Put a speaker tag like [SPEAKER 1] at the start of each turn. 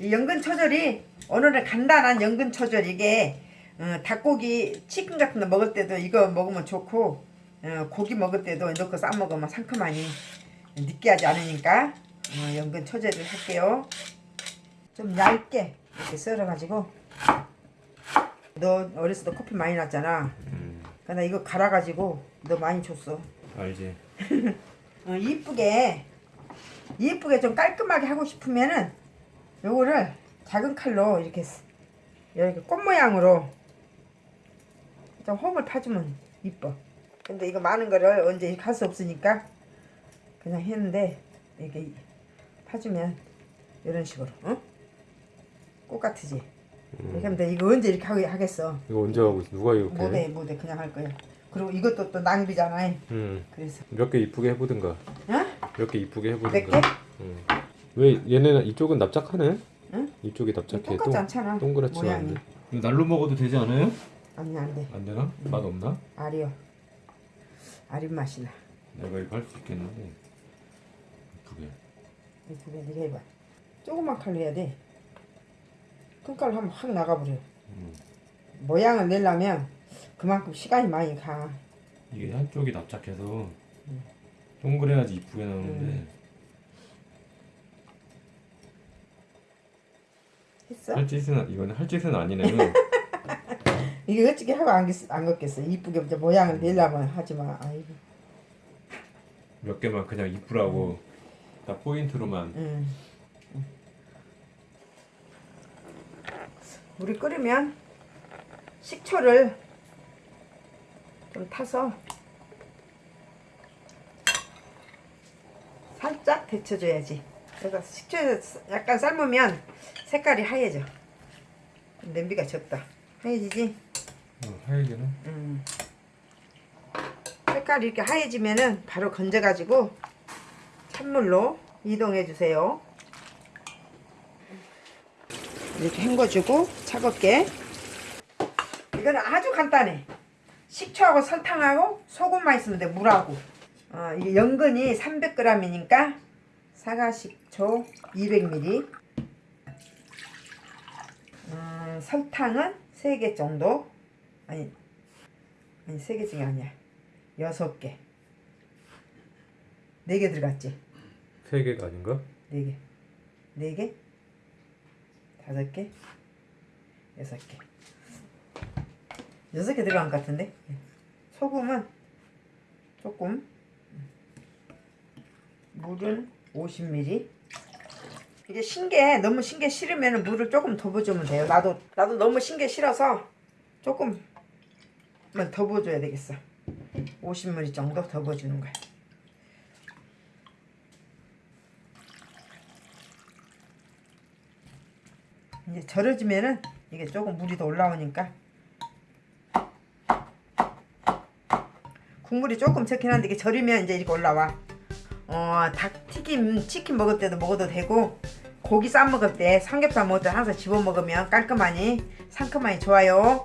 [SPEAKER 1] 이 연근 초절이 오늘은 간단한 연근 초절 이게 어, 닭고기 치킨 같은 거 먹을 때도 이거 먹으면 좋고 어, 고기 먹을 때도 넣고 싸 먹으면 상큼하니 느끼하지 않으니까 어, 연근 초절을 할게요. 좀 얇게 이렇게 썰어가지고 너 어렸을 때 커피 많이 났잖아.
[SPEAKER 2] 음,
[SPEAKER 1] 근데 이거 갈아가지고 너 많이 줬어.
[SPEAKER 2] 알지.
[SPEAKER 1] 어, 이쁘게 이쁘게 좀 깔끔하게 하고 싶으면은 요거를 작은 칼로 이렇게 스- 이렇게 꽃 모양으로 좀 홈을 파주면 이뻐. 근데 이거 많은 거를 언제 할 수 없으니까 그냥 했는데 이렇게 파주면 이런 식으로, 어? 꽃 같으지. 하면 돼. 이거 언제 이렇게 하겠어?
[SPEAKER 2] 이거 언제 하고 있어? 누가 이렇게?
[SPEAKER 1] 못해, 못해. 그냥 할 거야. 그리고 이것도 또 낭비잖아.
[SPEAKER 2] 음,
[SPEAKER 1] 그래서,
[SPEAKER 2] 몇 개 이쁘게 해보든가.
[SPEAKER 1] 어?
[SPEAKER 2] 몇개 이쁘게
[SPEAKER 1] 몇
[SPEAKER 2] 해보든가.
[SPEAKER 1] 개?
[SPEAKER 2] 음. 왜 얘네는 이쪽은 납작하네?
[SPEAKER 1] 응?
[SPEAKER 2] 이쪽이 납작해.
[SPEAKER 1] 똑같지 않잖아.
[SPEAKER 2] 동그랗지
[SPEAKER 1] 모양이.
[SPEAKER 2] 이거 날로 먹어도 되지 않아요?
[SPEAKER 1] 아니 안 돼.
[SPEAKER 2] 안 되나? 맛 없나?
[SPEAKER 1] 알이요. 알이 맛이 나.
[SPEAKER 2] 내가 이거 할 수 있겠는데. 이쁘게.
[SPEAKER 1] 이렇게 네가 해봐. 조그만 칼로 해야 돼. 큰 칼로 하면 확 나가버려.
[SPEAKER 2] 음.
[SPEAKER 1] 모양을 내려면 그만큼 시간이 많이 가.
[SPEAKER 2] 이게 한쪽이 납작해서 동그래야지 이쁘게 나오는데.
[SPEAKER 1] 음. 했어?
[SPEAKER 2] 할 짓은 이거는 할 짓은 아니네.
[SPEAKER 1] 이게 어떻게 하고 안, 겠- 안 걷겠어. 이쁘게 이제 모양을 내려면 하지 마. 아이고.
[SPEAKER 2] 몇 개만 그냥 이쁘라고 딱 포인트로만.
[SPEAKER 1] 음. 물이 끓으면 식초를 좀 타서 살짝 데쳐줘야지. 그래서 식초에 약간 삶으면 색깔이 하얘져. 냄비가 적다. 하얘지지?
[SPEAKER 2] 어, 하얘지는?
[SPEAKER 1] 음. 색깔이 이렇게 하얘지면은 바로 건져가지고 찬물로 이동해 주세요. 이렇게 헹궈주고 차갑게. 이거는 아주 간단해. 식초하고 설탕하고 소금만 있으면 돼. 물하고. 어, 이게 연근이 300g이니까 사과식초 200ml. 음, 설탕은 3개 정도. 아니, 아니 3개 중에 아니야. 6개. 4개 들어갔지?
[SPEAKER 2] 세 개가 아닌가?
[SPEAKER 1] 네 개. 네 개? 다섯 개? 여섯 개. 여섯 개 들어간 것 같은데? 소금은 조금. 물은 50ml. 이게 신게 너무 신게 싫으면 물을 조금 더 부어주면 돼요. 나도 나도 너무 신게 싫어서 조금만 더 부어줘야 되겠어. 50ml 정도 더 부어주는 거야. 이제 절여지면은 이게 조금 물이 더 올라오니까 국물이 조금 적긴 한데 이게 절이면 이제 이렇게 올라와 어, 닭 튀김 치킨 먹을 때도 먹어도 되고 고기 싸 먹을 때 삼겹살 먹을 때 항상 집어 먹으면 깔끔하니 상큼하니 좋아요